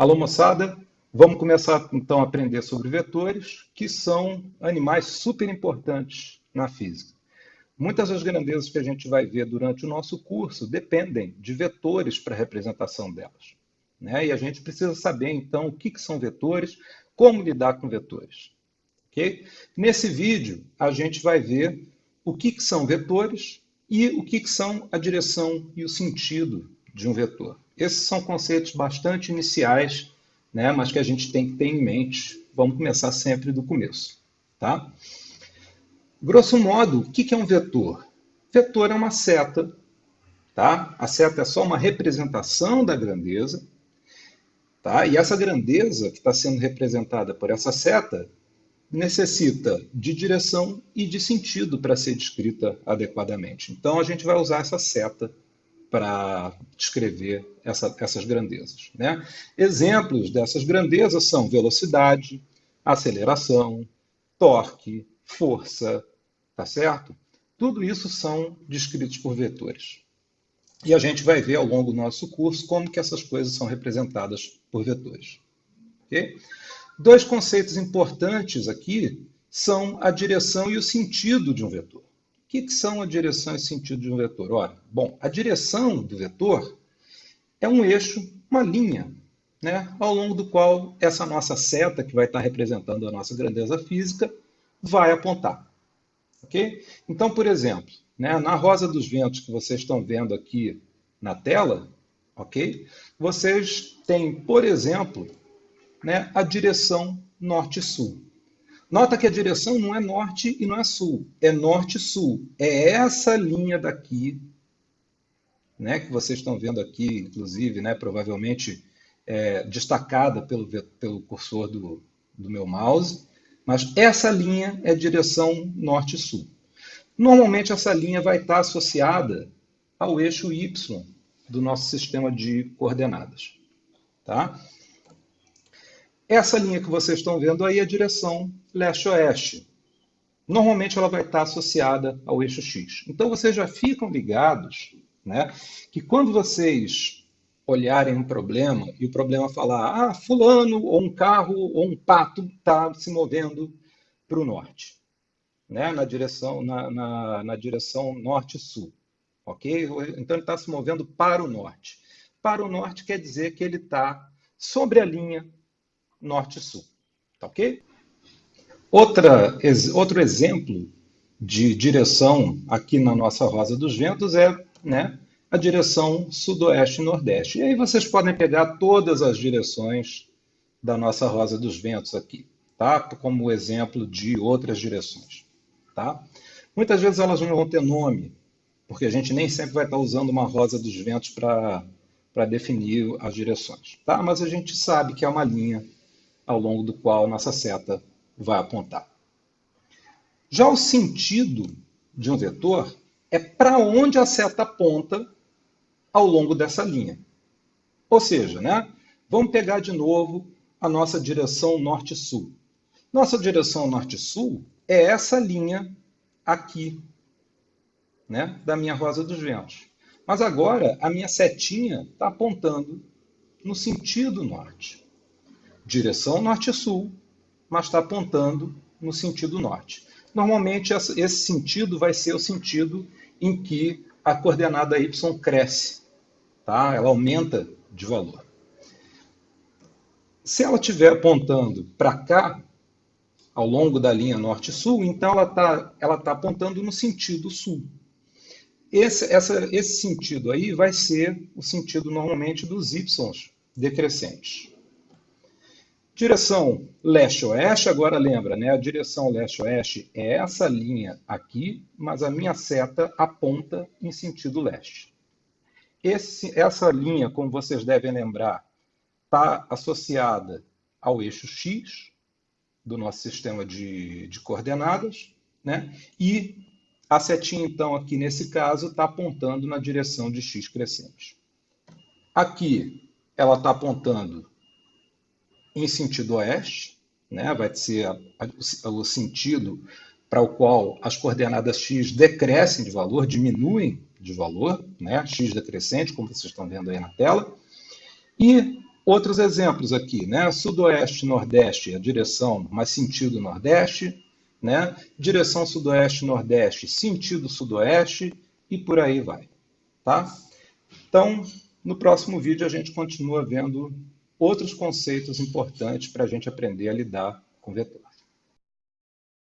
Alô, moçada, vamos começar então a aprender sobre vetores, que são animais super importantes na física. Muitas das grandezas que a gente vai ver durante o nosso curso dependem de vetores para a representação delas. Né? E a gente precisa saber, então, o que, que são vetores, como lidar com vetores. Okay? Nesse vídeo, a gente vai ver o que, que são vetores e o que, que são a direção e o sentido de um vetor. Esses são conceitos bastante iniciais, né, mas que a gente tem que ter em mente. Vamos começar sempre do começo. Tá? Grosso modo, o que é um vetor? Vetor é uma seta. Tá? A seta é só uma representação da grandeza. Tá? E essa grandeza que está sendo representada por essa seta necessita de direção e de sentido para ser descrita adequadamente. Então, a gente vai usar essa seta para descrever essa, essas grandezas. Né? Exemplos dessas grandezas são velocidade, aceleração, torque, força, tá certo? Tudo isso são descritos por vetores. E a gente vai ver ao longo do nosso curso como que essas coisas são representadas por vetores. Okay? Dois conceitos importantes aqui são a direção e o sentido de um vetor que, que são a direção e sentido de um vetor? Ora, bom, a direção do vetor é um eixo, uma linha, né, ao longo do qual essa nossa seta, que vai estar representando a nossa grandeza física, vai apontar. Ok? Então, por exemplo, né, na rosa dos ventos que vocês estão vendo aqui na tela, ok? Vocês têm, por exemplo, né, a direção norte-sul. Nota que a direção não é norte e não é sul, é norte-sul. É essa linha daqui, né, que vocês estão vendo aqui, inclusive, né, provavelmente é, destacada pelo, pelo cursor do, do meu mouse, mas essa linha é direção norte-sul. Normalmente essa linha vai estar associada ao eixo Y do nosso sistema de coordenadas. Tá? Essa linha que vocês estão vendo aí é a direção leste-oeste. Normalmente ela vai estar associada ao eixo X. Então vocês já ficam ligados né, que quando vocês olharem um problema e o problema falar, ah, fulano, ou um carro, ou um pato está se movendo para o norte, né, na direção, na, na, na direção norte-sul. Ok? Então ele está se movendo para o norte. Para o norte quer dizer que ele está sobre a linha norte-sul. Tá ok? Outra, outro exemplo de direção aqui na nossa Rosa dos Ventos é né, a direção sudoeste-nordeste. E aí vocês podem pegar todas as direções da nossa Rosa dos Ventos aqui, tá? como exemplo de outras direções. Tá? Muitas vezes elas não vão ter nome, porque a gente nem sempre vai estar usando uma Rosa dos Ventos para definir as direções. Tá? Mas a gente sabe que é uma linha ao longo do qual nossa seta vai apontar. Já o sentido de um vetor é para onde a seta aponta ao longo dessa linha. Ou seja, né, vamos pegar de novo a nossa direção norte-sul. Nossa direção norte-sul é essa linha aqui, né, da minha rosa dos ventos. Mas agora a minha setinha está apontando no sentido norte direção norte-sul, mas está apontando no sentido norte. Normalmente, esse sentido vai ser o sentido em que a coordenada y cresce, tá? ela aumenta de valor. Se ela estiver apontando para cá, ao longo da linha norte-sul, então ela está ela tá apontando no sentido sul. Esse, essa, esse sentido aí vai ser o sentido normalmente dos y decrescentes. Direção leste-oeste, agora lembra, né? A direção leste-oeste é essa linha aqui, mas a minha seta aponta em sentido leste. Esse, essa linha, como vocês devem lembrar, está associada ao eixo X do nosso sistema de, de coordenadas, né? E a setinha, então, aqui nesse caso, está apontando na direção de X crescente. Aqui, ela está apontando em sentido oeste, né? vai ser a, a, o sentido para o qual as coordenadas x decrescem de valor, diminuem de valor, né? x decrescente, como vocês estão vendo aí na tela. E outros exemplos aqui, né? Sudoeste, Nordeste, a direção, mas sentido Nordeste, né? Direção Sudoeste, Nordeste, sentido Sudoeste e por aí vai, tá? Então, no próximo vídeo a gente continua vendo outros conceitos importantes para a gente aprender a lidar com vetor.